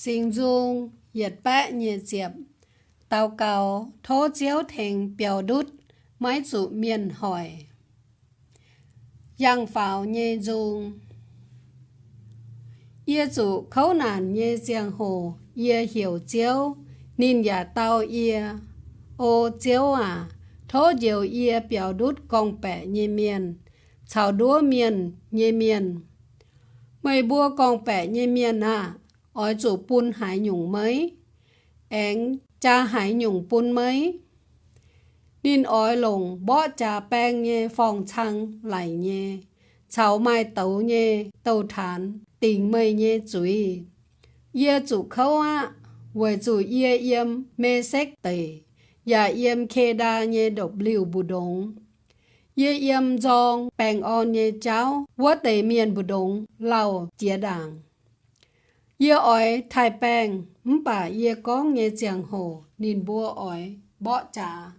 sinh dung nhiệt bát nhiệt diệp. Tàu cầu thô chiếu thành biểu đút máy chủ miền hỏi. Giang pháo nhê dung. Ye chủ khấu nản nhê giang hồ ye hiểu chiếu nên giả tao yêu, ô chiếu à thô diều ye biểu đút công bẻ nhê miền chào đúa miền nhê miền mày bua công bẻ nhê miền à ôi chủ bún hải nhung mấy én cha hải nhung bún mấy nên ôi lồng bỏ cha bèn nhé phòng chăng lại nhé cháu mai tấu nhé tấu thán, tình mây nhê chuối ye chủ khâu á với chủ ye yêm mê sách tề. Và yêm khê đa nhé độc liều bù đống. Ye yêm dòng bèn on nhé cháu vua tề miền bù đống lau chia đảng ye ỏi thái bèn bà ye có nghe giang hồ nên bua ỏi bỏ trả